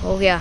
हो गया।